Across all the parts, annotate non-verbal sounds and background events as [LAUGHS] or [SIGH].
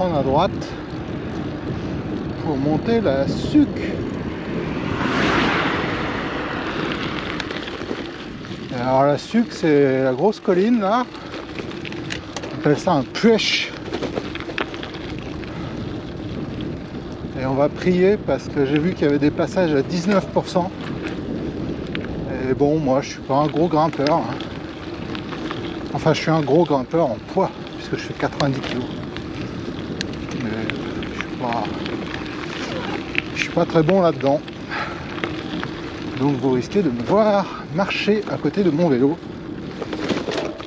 à droite pour monter la suc. Alors la suc c'est la grosse colline là. On appelle ça un puèche. Et on va prier parce que j'ai vu qu'il y avait des passages à 19%. Et bon, moi je suis pas un gros grimpeur. hein. Enfin, je suis un gros grimpeur en poids, puisque je fais 90 kg. Je suis pas très bon là-dedans. Donc vous risquez de me voir marcher à côté de mon vélo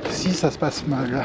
si ça se passe mal.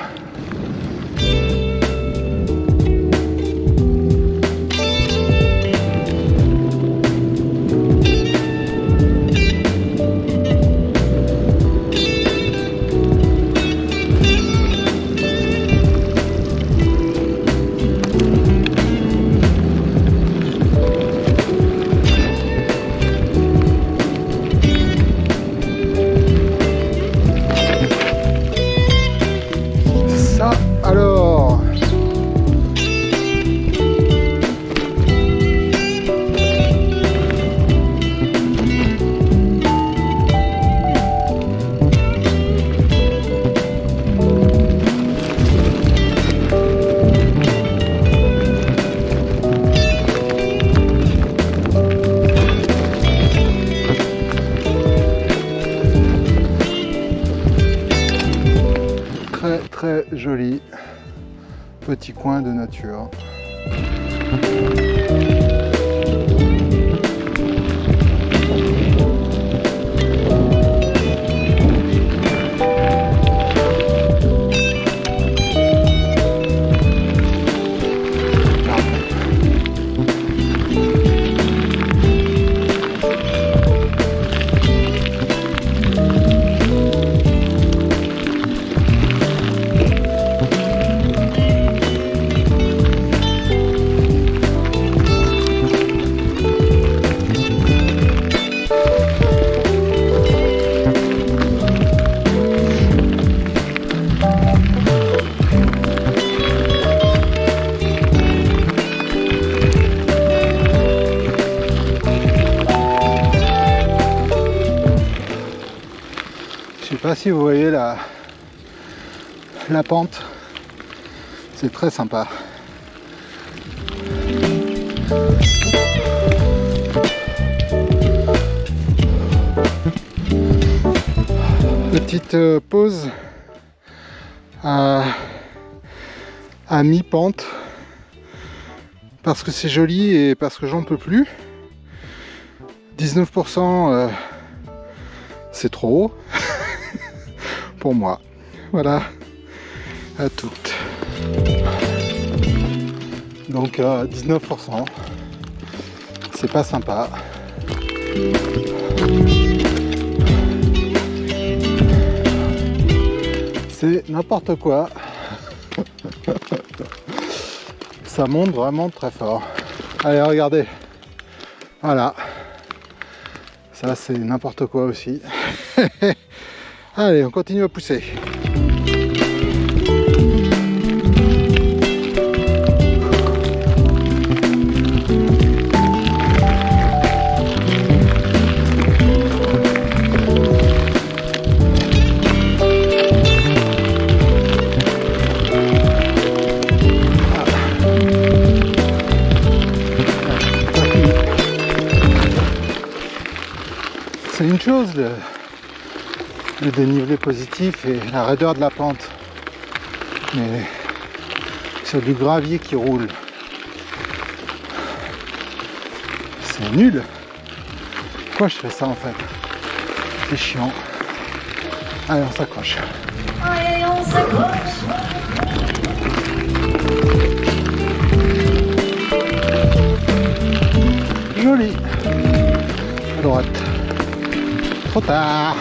Très joli petit coin de nature. Si vous voyez la, la pente. C'est très sympa. Petite euh, pause à, mi-pente parce que c'est joli et parce que j'en peux plus. 19% euh, c'est trop haut pour moi. Voilà, à toutes. Donc euh, 19%, c'est pas sympa. C'est n'importe quoi. Ça monte vraiment très fort. Allez, regardez. Voilà. Ça, c'est n'importe quoi aussi. [LAUGHS] Allez, on continue à pousser. C'est une chose le dénivelé positif et la raideur de la pente. Mais sur du gravier qui roule, c'est nul. Pourquoi je fais ça en fait? C'est chiant. Allez, on s'accroche. Allez, on s'accroche. Joli. À droite. Trop tard.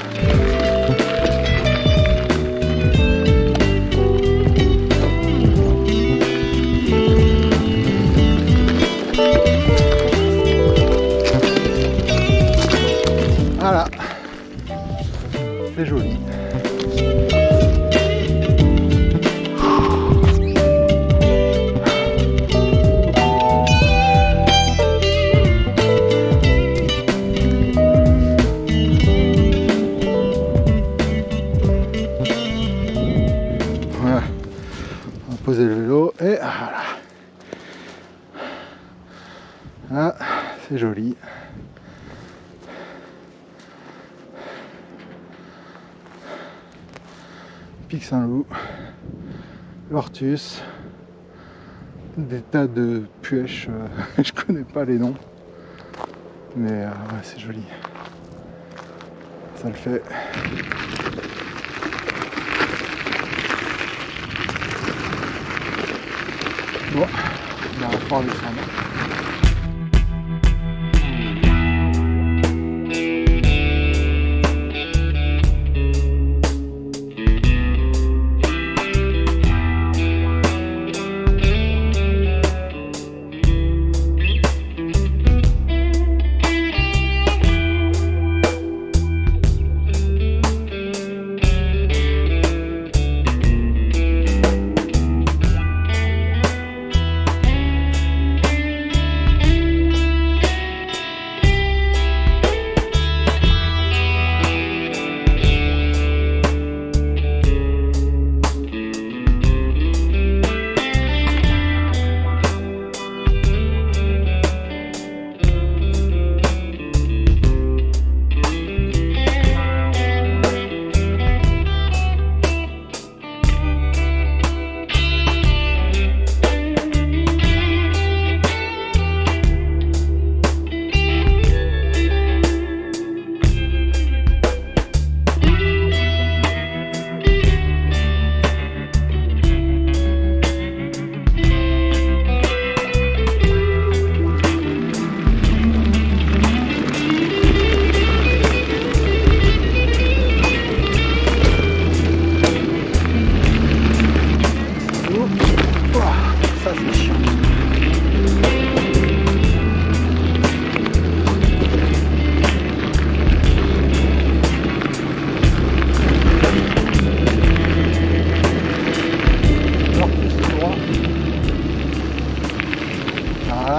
c'est joli. On poser le vélo et ah, voilà. Ah, c'est joli. Pic Saint-Loup, l'Ortus, des tas de puèches, euh, [LAUGHS] je connais pas les noms, mais euh, c'est joli. Ça le fait. Bon, on va reprendre le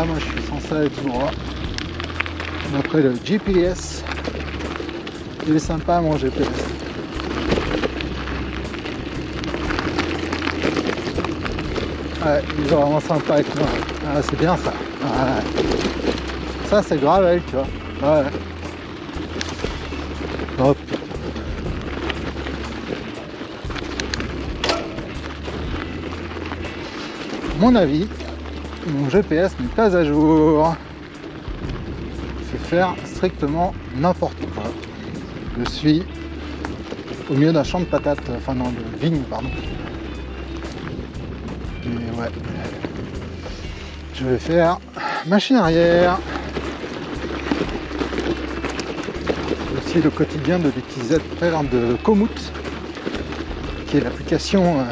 Moi je suis censé aller tout droit. Après le GPS, il est sympa mon GPS. Ouais, ils sont vraiment sympas avec moi. Ah, c'est bien ça. Ça, c'est grave, tu vois. Ouais. Hop. Mon avis, mon GPS n'est pas à jour. C'est faire strictement n'importe quoi. Je suis au milieu d'un champ de patates, enfin non, de vignes, pardon. Et ouais. Je vais faire machine arrière. Aussi le quotidien de l'utilisateur de Komoot, qui est l'application euh,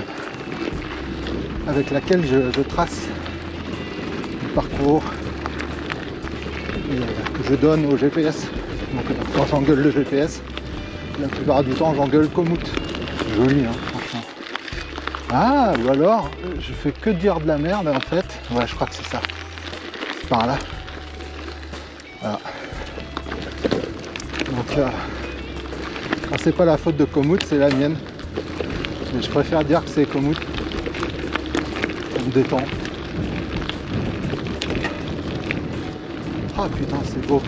avec laquelle je, trace parcours que je donne au GPS. Donc quand j'engueule le GPS, la plupart du temps j'engueule Komoot. Joli hein, franchement. Ah, ou alors, je fais que dire de la merde en fait. Ouais, je crois que c'est ça. Par là. Voilà. Donc, euh, c'est pas la faute de Komoot, c'est la mienne. Mais je préfère dire que c'est Komoot. Me détend. Ah putain, c'est beau.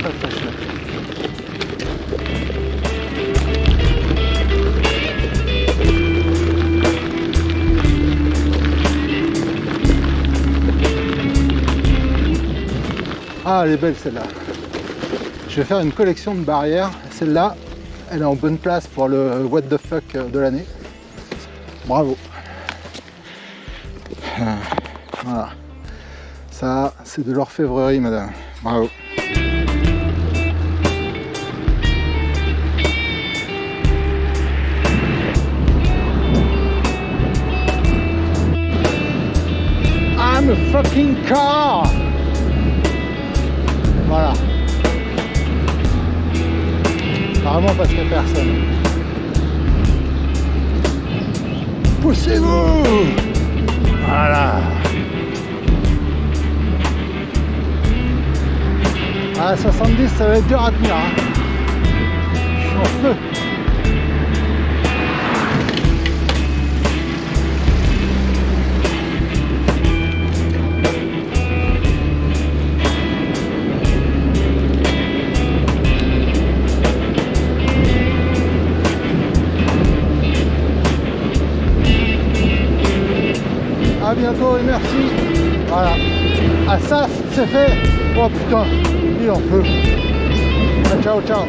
Chouette. Ah, elle est belle celle-là. Je vais faire une collection de barrières. Celle-là, elle est en bonne place pour le what the fuck de l'année. Bravo. Voilà. Ça, c'est de l'orfèvrerie, madame. Bravo. I'm a fucking car Voilà. Vraiment parce qu'il n'y a personne. Poussez-vous Voilà. À 70, ça va être dur à tenir. hein. en feu. Bientôt et merci. Voilà. Ah ça, c'est fait. Oh putain, il en peut. Ciao, ciao.